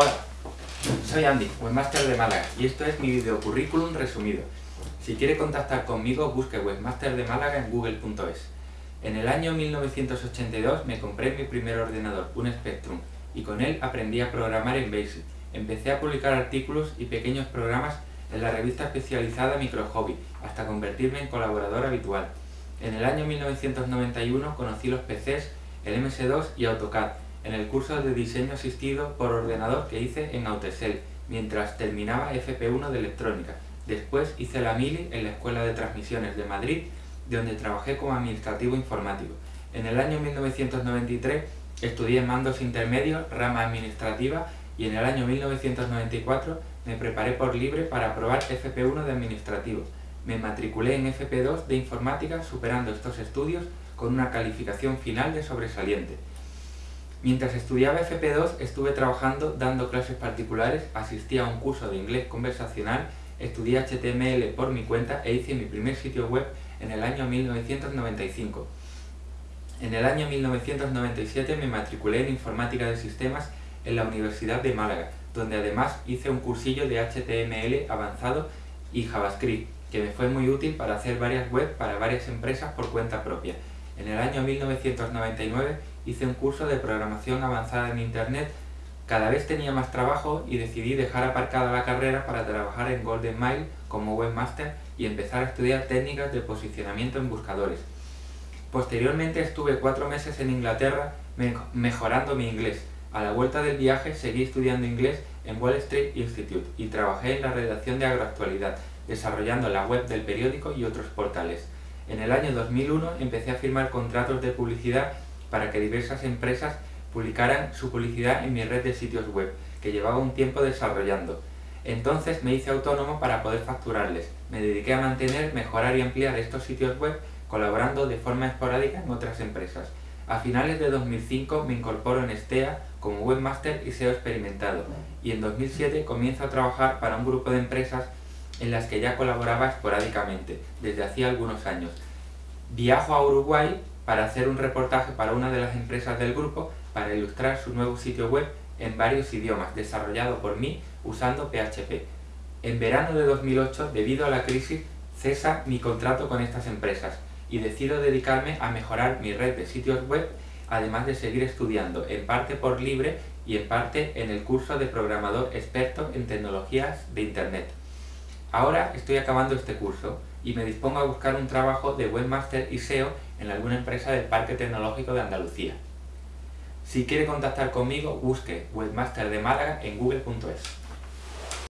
Hola, soy Andy, Webmaster de Málaga, y esto es mi video currículum resumido. Si quiere contactar conmigo, busque Webmaster de Málaga en google.es. En el año 1982 me compré mi primer ordenador, un Spectrum, y con él aprendí a programar en BASIC. Empecé a publicar artículos y pequeños programas en la revista especializada Micro Hobby, hasta convertirme en colaborador habitual. En el año 1991 conocí los PCs, el MS2 y AutoCAD, en el curso de diseño asistido por ordenador que hice en Autosel, mientras terminaba FP1 de electrónica. Después hice la mili en la Escuela de Transmisiones de Madrid, donde trabajé como administrativo informático. En el año 1993 estudié mandos intermedios, rama administrativa, y en el año 1994 me preparé por libre para aprobar FP1 de administrativo. Me matriculé en FP2 de informática superando estos estudios con una calificación final de sobresaliente. Mientras estudiaba FP2 estuve trabajando dando clases particulares, asistí a un curso de inglés conversacional, estudié HTML por mi cuenta e hice mi primer sitio web en el año 1995. En el año 1997 me matriculé en Informática de Sistemas en la Universidad de Málaga, donde además hice un cursillo de HTML avanzado y JavaScript, que me fue muy útil para hacer varias webs para varias empresas por cuenta propia. En el año 1999 hice un curso de programación avanzada en Internet, cada vez tenía más trabajo y decidí dejar aparcada la carrera para trabajar en Golden Mile como webmaster y empezar a estudiar técnicas de posicionamiento en buscadores. Posteriormente estuve cuatro meses en Inglaterra mejorando mi inglés. A la vuelta del viaje seguí estudiando inglés en Wall Street Institute y trabajé en la redacción de Agroactualidad, desarrollando la web del periódico y otros portales. En el año 2001 empecé a firmar contratos de publicidad para que diversas empresas publicaran su publicidad en mi red de sitios web, que llevaba un tiempo desarrollando. Entonces me hice autónomo para poder facturarles. Me dediqué a mantener, mejorar y ampliar estos sitios web colaborando de forma esporádica en otras empresas. A finales de 2005 me incorporo en STEA como webmaster y SEO experimentado y en 2007 comienzo a trabajar para un grupo de empresas en las que ya colaboraba esporádicamente desde hacía algunos años. Viajo a Uruguay para hacer un reportaje para una de las empresas del grupo para ilustrar su nuevo sitio web en varios idiomas, desarrollado por mí usando PHP. En verano de 2008, debido a la crisis, cesa mi contrato con estas empresas y decido dedicarme a mejorar mi red de sitios web, además de seguir estudiando, en parte por libre y en parte en el curso de programador experto en tecnologías de Internet. Ahora estoy acabando este curso y me dispongo a buscar un trabajo de webmaster y SEO en alguna empresa del Parque Tecnológico de Andalucía. Si quiere contactar conmigo, busque Webmaster de Málaga en google.es.